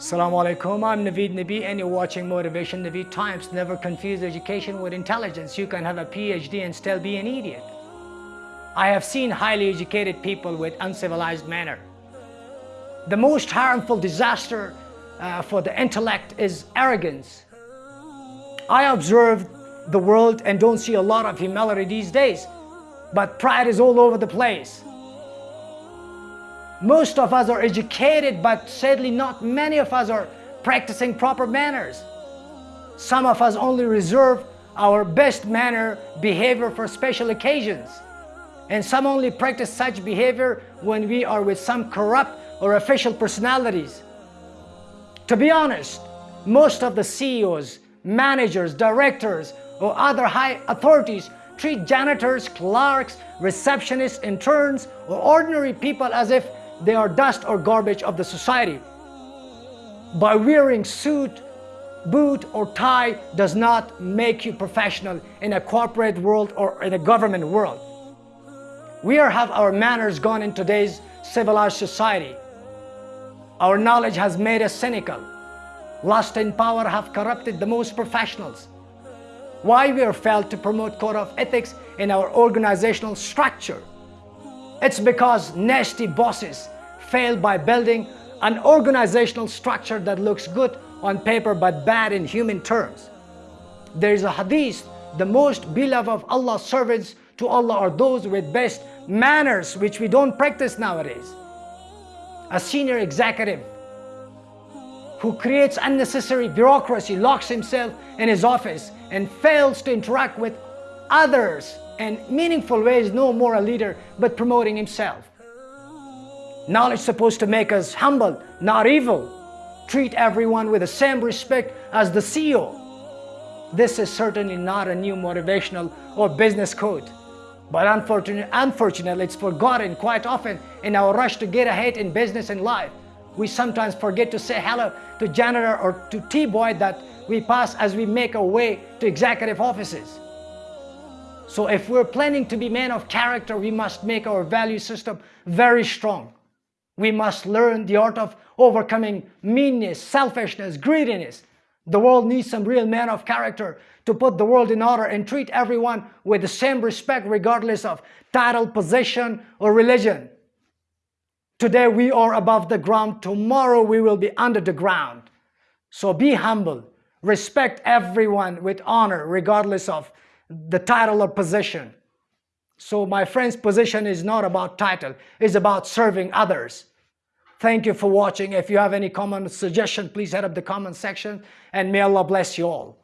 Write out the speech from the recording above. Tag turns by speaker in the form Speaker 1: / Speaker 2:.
Speaker 1: Assalamu alaikum, I'm Naveed Nabi and you're watching Motivation Naveed Times. Never confuse education with intelligence. You can have a PhD and still be an idiot. I have seen highly educated people with uncivilized manner. The most harmful disaster uh, for the intellect is arrogance. I observe the world and don't see a lot of humility these days, but pride is all over the place. Most of us are educated, but sadly not many of us are practicing proper manners. Some of us only reserve our best manner behavior for special occasions. And some only practice such behavior when we are with some corrupt or official personalities. To be honest, most of the CEOs, managers, directors, or other high authorities treat janitors, clerks, receptionists, interns, or ordinary people as if they are dust or garbage of the society. By wearing suit, boot or tie does not make you professional in a corporate world or in a government world. We have our manners gone in today's civilized society. Our knowledge has made us cynical. Lust and power have corrupted the most professionals. Why we are failed to promote code of ethics in our organizational structure? It's because nasty bosses fail by building an organizational structure that looks good on paper but bad in human terms. There is a hadith, the most beloved of Allah's servants to Allah are those with best manners which we don't practice nowadays. A senior executive who creates unnecessary bureaucracy, locks himself in his office and fails to interact with others in meaningful ways, no more a leader, but promoting himself. Knowledge supposed to make us humble, not evil. Treat everyone with the same respect as the CEO. This is certainly not a new motivational or business code. But unfortunately, unfortunately, it's forgotten quite often in our rush to get ahead in business and life. We sometimes forget to say hello to janitor or to T-boy that we pass as we make our way to executive offices. So if we're planning to be men of character, we must make our value system very strong. We must learn the art of overcoming meanness, selfishness, greediness. The world needs some real men of character to put the world in order and treat everyone with the same respect regardless of title, position, or religion. Today we are above the ground, tomorrow we will be under the ground. So be humble, respect everyone with honor regardless of the title or position. So my friend's position is not about title, it's about serving others. Thank you for watching. If you have any comment suggestion, please head up the comment section and may Allah bless you all.